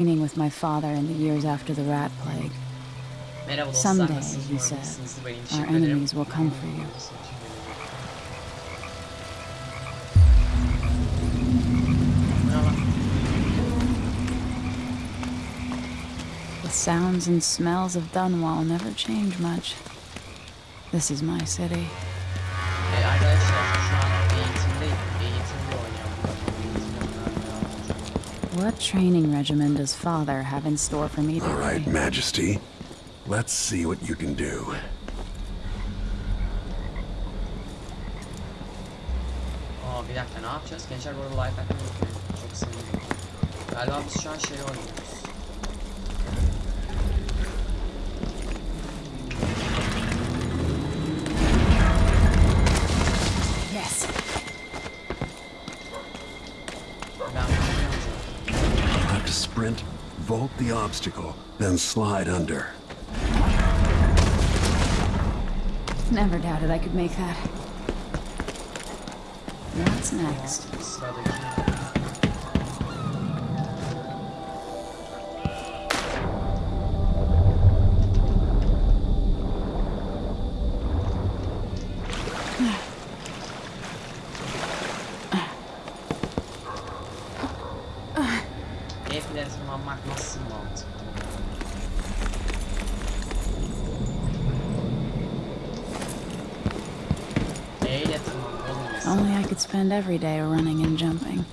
training with my father in the years after the rat plague. Someday, he said, our enemies will come for you. The sounds and smells of Dunwall never change much. This is my city. E, What training regimen does father have in store for me today? All right. Majesty. Let's see what you can do. Aa bir dakika ne yapacağız? Gençler bu arada like atmayı unutmayın. Çok sevinirim. Galiba biz şu an şey oynuyoruz. The obstacle, then slide under. Never doubted I could make that. What's next? Sıradaki. Evlere tırmanmak nasıl mantıklı? Neyle tırmanmak oğlum mesela? Only I could spend every day running and jumping.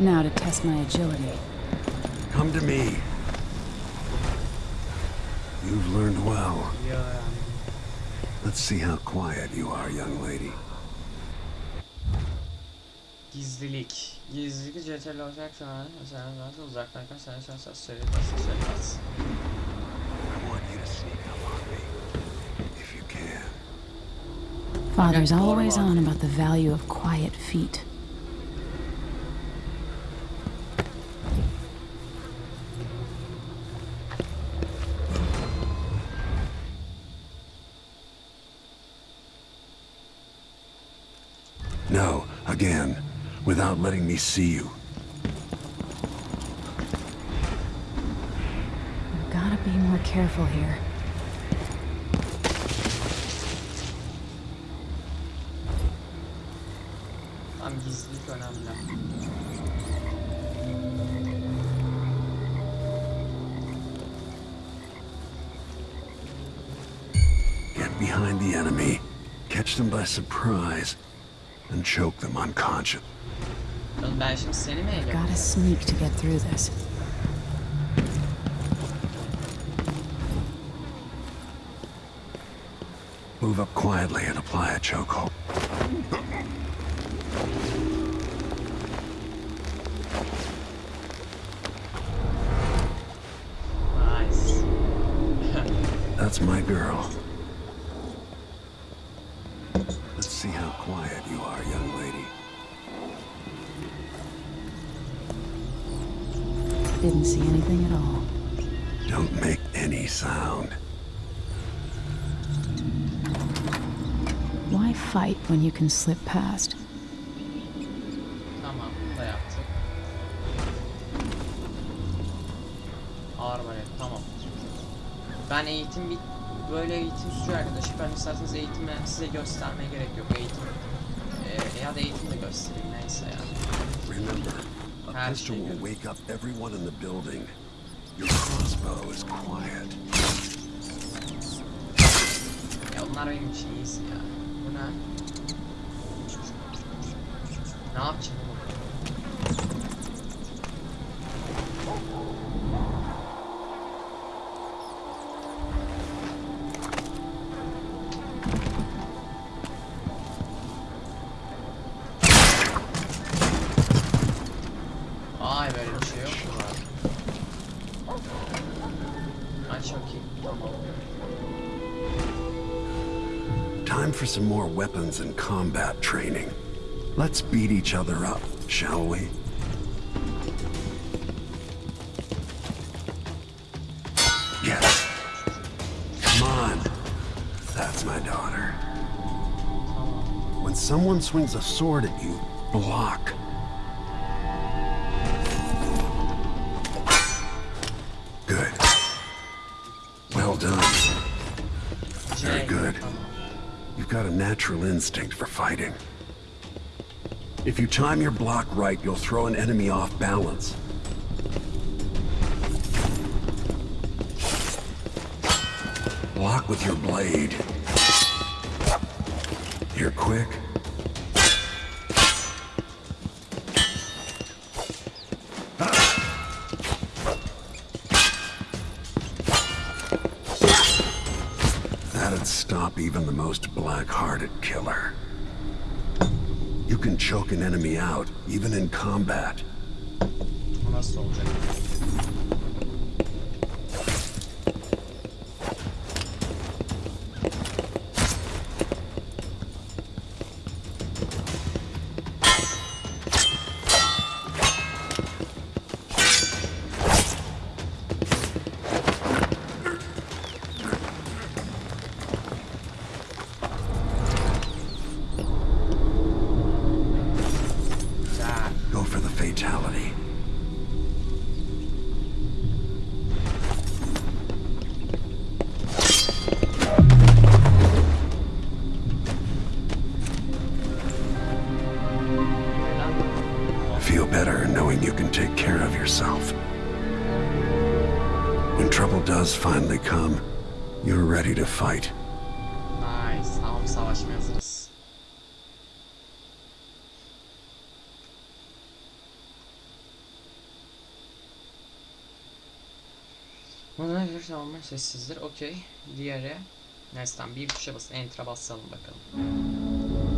Now to test my agility. Come to me. You've learned well. Let's see how quiet you are, young lady. Gizlilik. Gizlilik CTRL olacak şu an. Mesela zaten uzaktayken sen şu an ses söylemezsin söylemez. I want you to sneak up on me. If you can. Father's always on about the value of quiet feet. No, again. Without letting me see you. I've gotta be more careful here. Tam gizlilik önemli. Get behind the enemy, catch them by surprise, and choke them unconscious. Oğlum ben şimdi seni mi Gotta sneak to get through this. Move up quietly and apply a chokehold. Nice. That's my girl. Let's see how quiet you are, young lady. Didn't see anything at all. Don't make any sound. Why fight when you can slip past? Tamam, da yaptık. Arbalet, tamam. Ben eğitim bit böyle eğitim sürüyor arkadaşlar. Ben isterseniz eğitimi size göstermeye gerek yok. Eğitim eee, ya da eğitim de göstereyim neyse ya. Remember, a pistol will wake up everyone in the building. Your crossbow is quiet. Ya onlar benim için iyisi ya. Bu ne? Ne some more weapons and combat training. Let's beat each other up, shall we? Yes. Come on. That's my daughter. When someone swings a sword at you, block. Got a natural instinct for fighting. If you time your block right, you'll throw an enemy off balance. Block with your blade. You're quick. Even the most black-hearted killer. You can choke an enemy out, even in combat. Take care of yourself. When trouble does finally come, you're ready to fight. Nice. Tamam savaşmaya hazırız. Buna bir tamamen sessizdir. Okey. Diğeri. Neyse tamam bir tuşa basın. Enter'a basalım bakalım.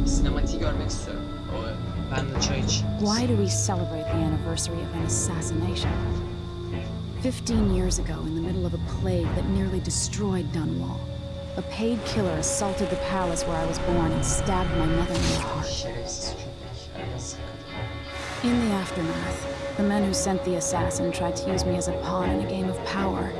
Sinematiği görmek istiyorum. O, ben de çay içeyim. Why do we celebrate the anniversary of an assassination? Fifteen years ago, in the middle of a plague that nearly destroyed Dunwall, a paid killer assaulted the palace where I was born and stabbed my mother in the heart. Şerefsiz köpek. Ay, Yazık. In the aftermath, the men who sent the assassin tried to use me as a pawn in a game of power.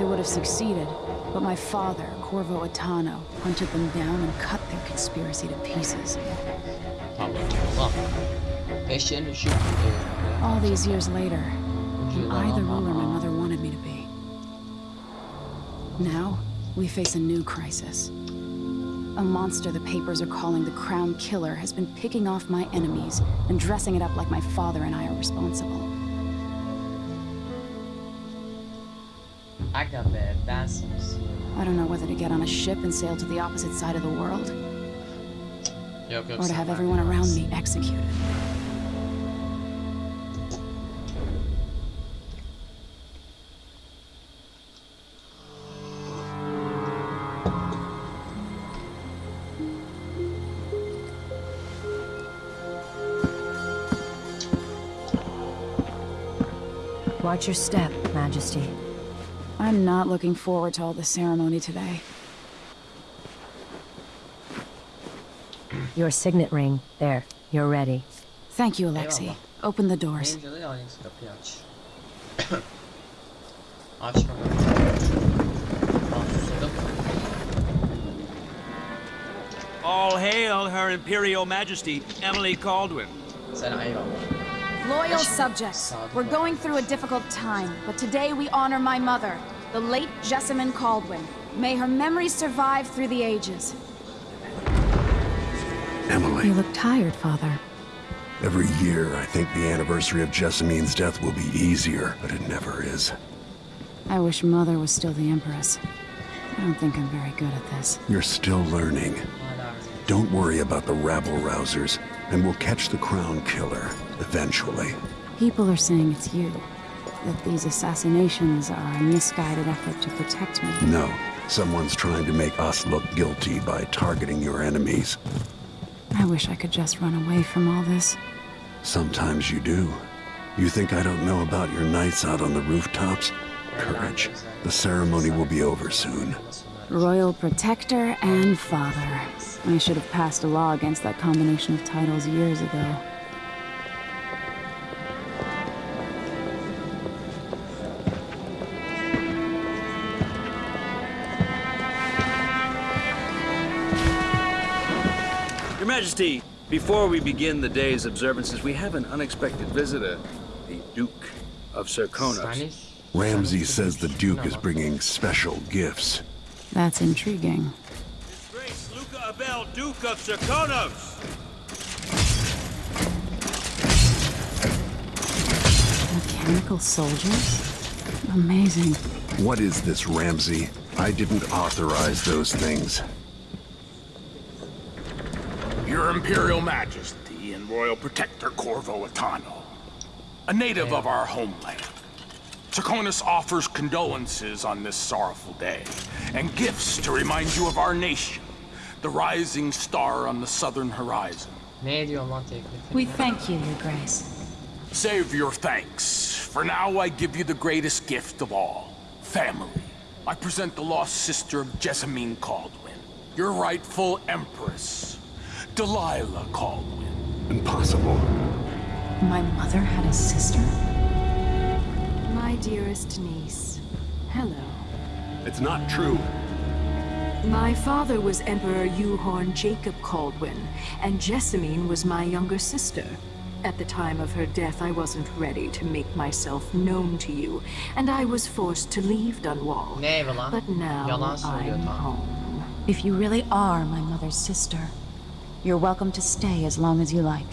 They would have succeeded, but my father, Corvo Attano, hunted them down and cut their conspiracy to pieces. Tamam. Ulan. Eşeğin üşü. All these years later, am I the ruler my mother wanted me to be? Now, we face a new crisis. A monster the papers are calling the Crown Killer has been picking off my enemies and dressing it up like my father and I are responsible. Aga got ben sana I don't know whether to get on a ship and sail to the opposite side of the world, Yok yok. or to have ben everyone around me executed. Watch your step, Majesty. I'm not looking forward to all the ceremony today. Your signet ring. There. You're ready. Thank you, Alexei. Open the doors. Benim de aynısı kapıyı aç. aç bakalım. Tamam susadım. All hail Her Imperial Majesty, Emily Kaldwin. Sen eyvallah. Loyal subjects, we're going through a difficult time, but today we honor my mother, the late Jessamine Kaldwin. May her memory survive through the ages. Emily, You look tired, Father. every year I think the anniversary of Jessamine's death will be easier, but it never is. I wish Mother was still the Empress. I don't think I'm very good at this. You're still learning. Don't worry about the rabble rousers, and we'll catch the crown killer, eventually. People are saying it's you. That these assassinations are a misguided effort to protect me. No, someone's trying to make us look guilty by targeting your enemies. I wish I could just run away from all this. Sometimes you do. You think I don't know about your nights out on the rooftops? Courage. The ceremony will be over soon. Royal Protector and Father. I should have passed a law against that combination of titles years ago. Majesty, before we begin the day's observances, we have an unexpected visitor, the Duke of Serkonos. Stanis. Ramsey says the Duke is bringing special gifts. That's intriguing. His Grace Luca Abele, Duke of Serkonos! Mechanical soldiers? Amazing. What is this, Ramsey? I didn't authorize those things. Your Imperial Majesty and Royal Protector Corvo Attano, a native of our homeland. Serkonos offers condolences on this sorrowful day, and gifts to remind you of our nation, the rising star on the southern horizon. Ne ediyorsun? We thank you, Your Grace. Save your thanks. For now, I give you the greatest gift of all family. I present the lost sister of Jessamine Kaldwin, your rightful empress, Delilah Kaldwin. Impossible. My mother had a sister? My dearest niece, hello. It's not true. My father was Emperor Euhorn Jacob Kaldwin, and Jessamine was my younger sister. At the time of her death, I wasn't ready to make myself known to you, and I was forced to leave Dunwall. Ne evi? But now I'm home. If you really are my mother's sister, you're welcome to stay as long as you like.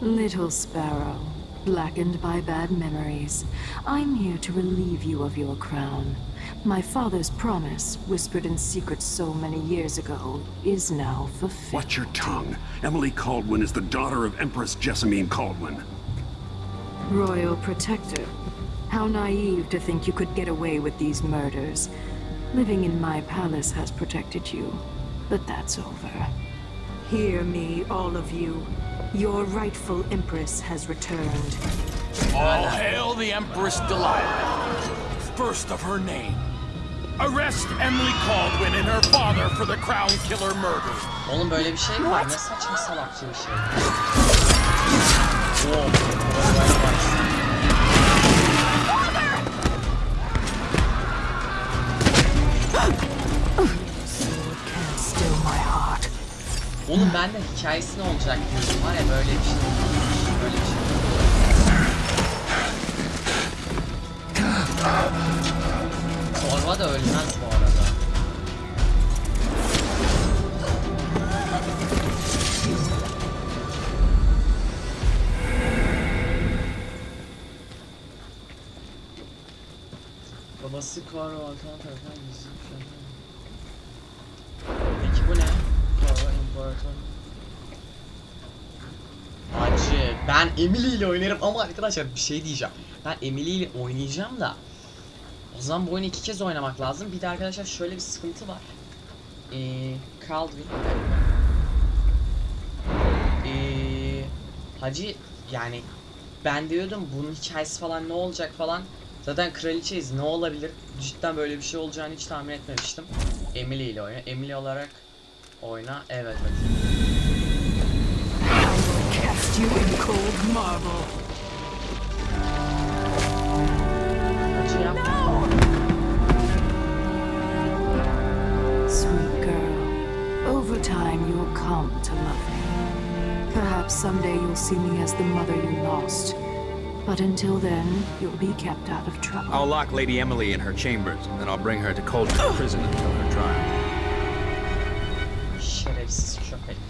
Little Sparrow, blackened by bad memories, I'm here to relieve you of your crown. My father's promise, whispered in secret so many years ago, is now fulfilled. Watch your tongue. Emily Kaldwin is the daughter of Empress Jessamine Kaldwin. Royal Protector. How naive to think you could get away with these murders. Living in my palace has protected you, but that's over. Hear me, all of you. Your rightful Empress has returned. All hail the Empress Delilah, first of her name. Arrest Emily Kaldwin and her father for the Crown Killer murder. Oğlum böyle bir şey mi var? Ne saçma salakça bir şey. Oğlum ben de hikayesi ne olacak diyordum var ya böyle bir şey. Böyle bir şey. Torva da ölmez bu arada. Babası Karo Altan tarafından gizli bir şey. Peki bu ne? Karo İmparator. Hacı ben Emily ile oynarım ama arkadaşlar bir şey diyeceğim. Ben Emily ile oynayacağım da o zaman bu oyunu iki kez oynamak lazım. Bir de arkadaşlar şöyle bir sıkıntı var. Ee, dakika. Ee, Hacı yani ben diyordum bunun hikayesi falan ne olacak falan. Zaten kraliçeyiz ne olabilir? Cidden böyle bir şey olacağını hiç tahmin etmemiştim. Emily ile oyna. Emily olarak oyna. Evet hacı. Cast you in cold marble. Hacı. Sweet girl. Over time, you'll come to love me. Perhaps someday you'll see me as the mother you lost. But until then, you'll be kept out of trouble. I'll lock Lady Emily in her chambers, and then I'll bring her to Coldridge Prison until her trial.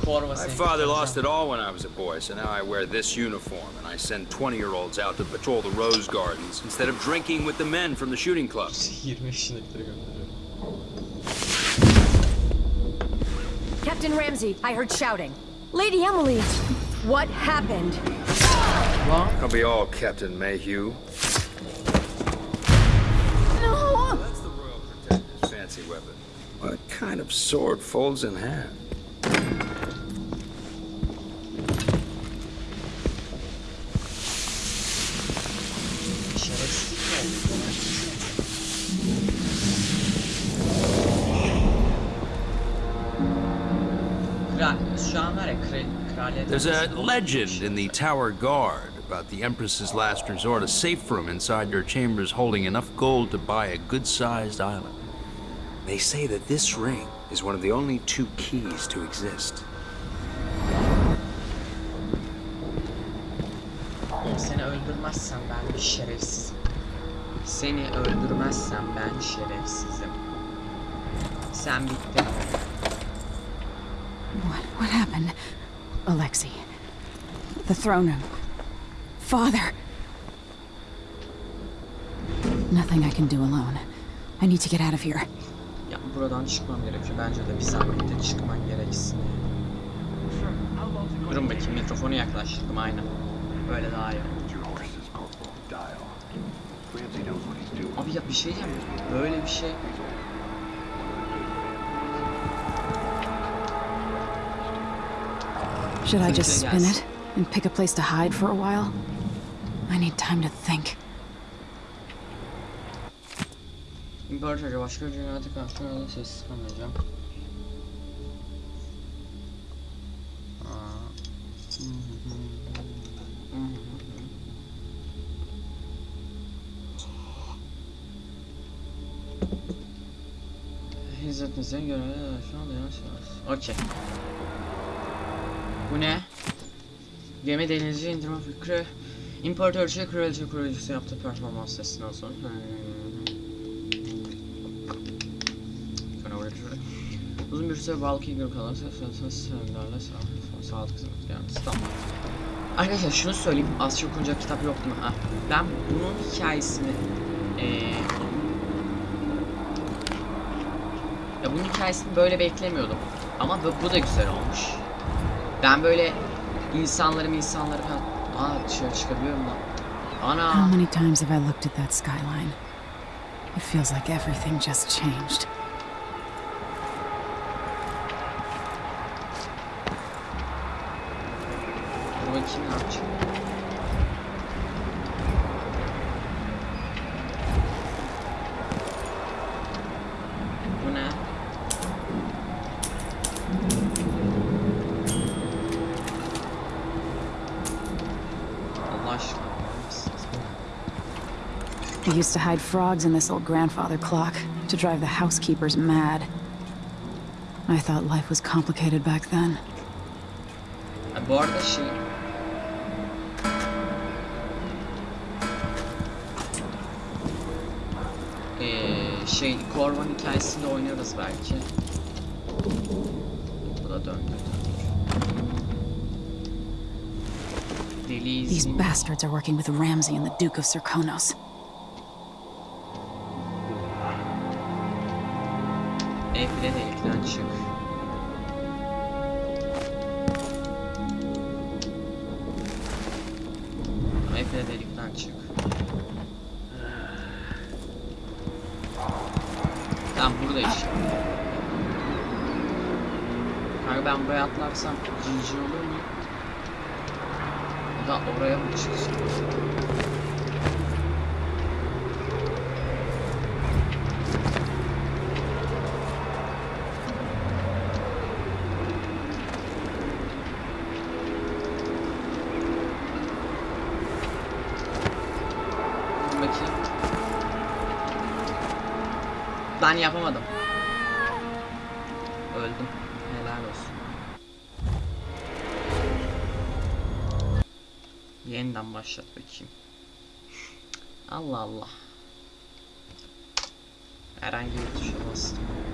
Köpek. Korva My seni father lost it all when I was a boy, so now I wear this uniform, and I send 20-year-olds out to patrol the rose gardens instead of drinking with the men from the shooting clubs. 20 yaşındakileri gönderiyor. Captain Ramsey, I heard shouting. Lady Emily, what happened? Lan I'll be all Captain Mayhew. No! That's the Royal Protector's fancy weapon. What kind of sword folds in half? There's a legend in the Tower Guard about the Empress's last resort, a safe room inside your chambers holding enough gold to buy a good-sized island. They say that this ring is one of the only two keys to exist. Oğlum seni öldürmezsem ben bir şerefsizim. Seni öldürmezsem ben şerefsizim. Sen bittin. What, what happened? Alexei. The throne room. Father! Nothing I can do alone. I need to get out of here. Ya buradan çıkmam gerekiyor. Bence de bir zahmette çıkman gereksin. Durun bakayım mikrofonu yaklaştırdım aynen. Böyle daha iyi. Abi ya bir şey diyeyim? Böyle bir şey. Should I just spin it and pick a place to hide for a while? I need time to think. İmparatorca başka bir dünyada karşılarında sessiz kalmayacağım. Aa. Hizmetinize göre şu anda yanlış Okey. Bu ne? Gemi denizci indirme fikri İmparatorca kraliçe kurucusu yaptığı performans testinden sonra şurada. Uzun bir süre balık ilgili sınırsız sınırlarla sağlık sağlık hizmet gelmesi tamam. Arkadaşlar şunu söyleyeyim az çok okunacak kitap yok değil mi? Ha. Ben bunun hikayesini eee ya bunun hikayesini böyle beklemiyordum. Ama bu, bu da güzel olmuş. Ben böyle insanları insanları falan... Aa dışarı çıkabiliyorum lan. How many times have I looked at that skyline? It feels like everything just changed. Dur bakayım ne yapacağım. Bu ne? Allah aşkına var mısınız? I used to hide frogs in this old grandfather clock to drive the housekeepers mad. I thought life was complicated back then. Ha, bu arada şey... Ee, şey, Corvan hikayesinde oynarız belki. Bu da döndü. These bastards are working with Ramsey and the Duke of Serkonos. Efle delikten çık. Efle delikten çık. Tamam burada işte. Kanka ben buraya atlarsam GG olur mu? Ya da oraya mı çıksın? Bakayım. Ben yapamadım. Öldüm. Helal olsun. Yeniden başlat bakayım. Allah Allah. Herhangi bir tuşa bastım.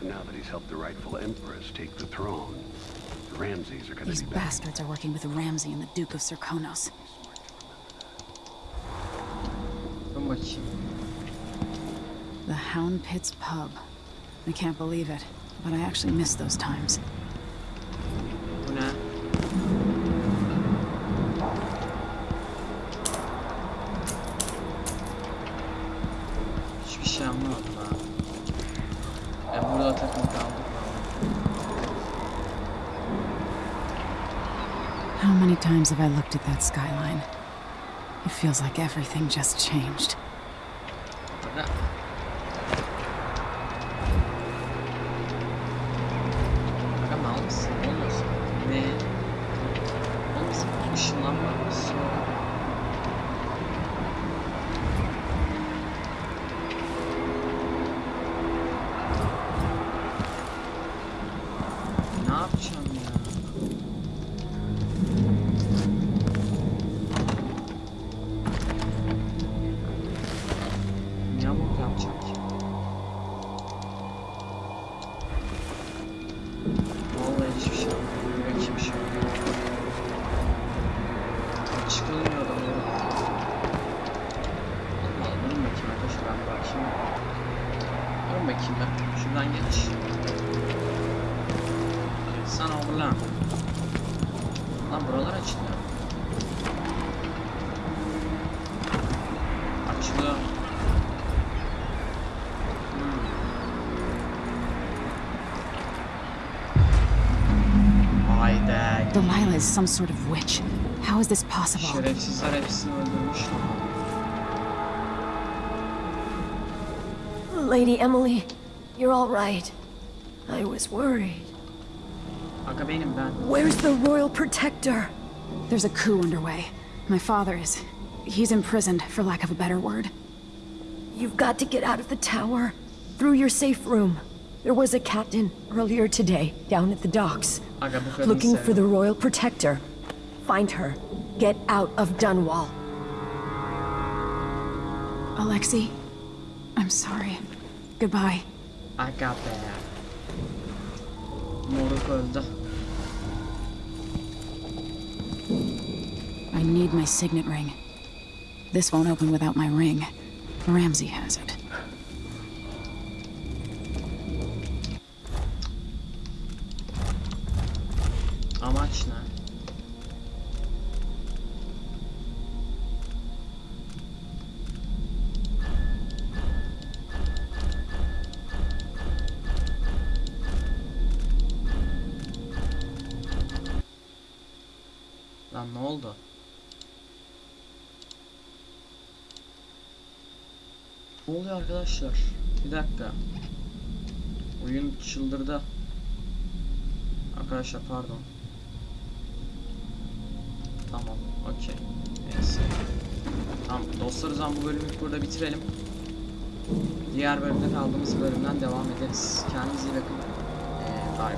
And now that he's helped the rightful empress take the throne, the Ramseys are gonna These be back. bastards are working with Ramsey and the Duke of Serkonos. Dur bakayım. The Hound Pits pub. I can't believe it, but I actually miss those times. Bu ne? Hiçbir şey anlamadım ha. E burada takım kaldık mı? How many times have I looked at that skyline? It feels like everything just changed. Durun bakayım ben. Şuradan geç. Sen oğlan. Lan buralar açılıyor. Açılıyor. Hmm. Delilah is some sort of witch. How is this possible? Şerefsizler hepsini öldürmüş. Lady Emily, you're all right. I was worried. Aga benim ben. Where's the Royal Protector? There's a coup underway. My father is. He's imprisoned, for lack of a better word. You've got to get out of the tower. Through your safe room. There was a captain earlier today down at the docks. Aga bu kadın Looking for the Royal Protector. Find her. Get out of Dunwall. Alexei, I'm sorry. Goodbye. Aga be. Moruk öldü. I need my signet ring. This won't open without my ring. Ramsey has it. Ne oldu? Ne oluyor arkadaşlar? Bir dakika. Oyun çıldırdı. Arkadaşlar pardon. Tamam, okey. Neyse. Tamam, dostlar zaman bu bölümü burada bitirelim. Diğer bölümde kaldığımız bölümden devam ederiz. Kendinize iyi bakın. Ee, bay.